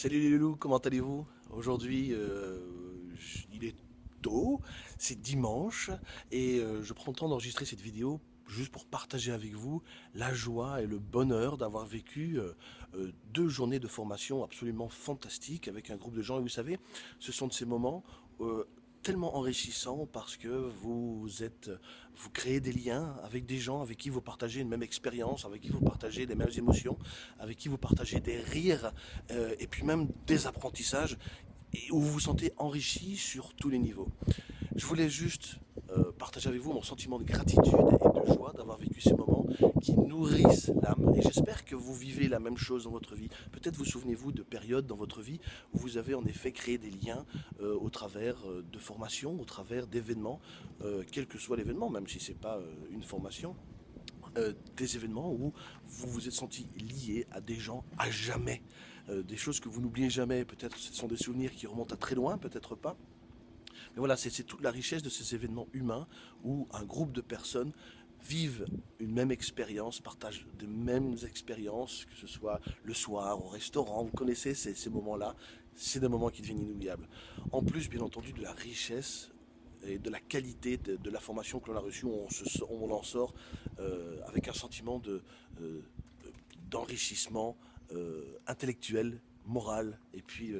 Salut les loulous, comment allez-vous? Aujourd'hui, euh, il est tôt, c'est dimanche, et euh, je prends le temps d'enregistrer cette vidéo juste pour partager avec vous la joie et le bonheur d'avoir vécu euh, deux journées de formation absolument fantastiques avec un groupe de gens. Et vous savez, ce sont de ces moments tellement enrichissant parce que vous êtes, vous créez des liens avec des gens avec qui vous partagez une même expérience, avec qui vous partagez les mêmes émotions, avec qui vous partagez des rires euh, et puis même des apprentissages et où vous vous sentez enrichi sur tous les niveaux. Je voulais juste euh, partager avec vous mon sentiment de gratitude et de joie d'avoir vécu ces moments qui nourrissent l'âme. Et j'espère que vous vivez la même chose dans votre vie. Peut-être vous souvenez-vous de périodes dans votre vie où vous avez en effet créé des liens euh, au travers euh, de formations, au travers d'événements, quel que soit l'événement, même si ce n'est pas une formation. des événements où vous vous êtes senti lié à des gens à jamais, des choses que vous n'oubliez jamais, peut-être ce sont des souvenirs qui remontent à très loin, peut-être pas, mais voilà, c'est toute la richesse de ces événements humains où un groupe de personnes vivent une même expérience, partagent des mêmes expériences, que ce soit le soir, au restaurant, vous connaissez ces, moments-là, c'est des moments qui deviennent inoubliables. En plus, bien entendu, de la richesse et de la qualité de, la formation que l'on a reçue, on, en sort euh, avec un sentiment euh, d'enrichissement euh, intellectuel, moral et puis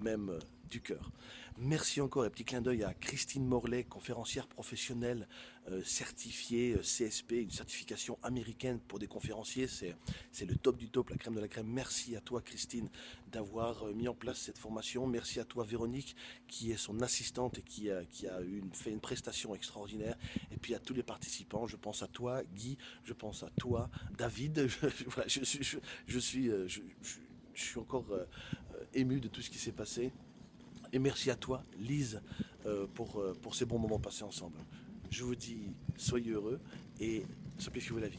même du cœur. Merci encore et petit clin d'œil à Christine Morlaix, conférencière professionnelle euh, certifiée euh, CSP, une certification américaine pour des conférenciers. C'est le top du top, la crème de la crème. Merci à toi Christine d'avoir euh, mis en place cette formation. Merci à toi Véronique qui est son assistante et qui a, qui a fait une prestation extraordinaire. Et puis à tous les participants, je pense à toi Guy, je pense à toi David. Je, je, suis, suis encore ému de tout ce qui s'est passé. Et merci à toi, Lise, euh, pour, euh, pour ces bons moments passés ensemble. Je vous dis, soyez heureux et simplifiez-vous la vie.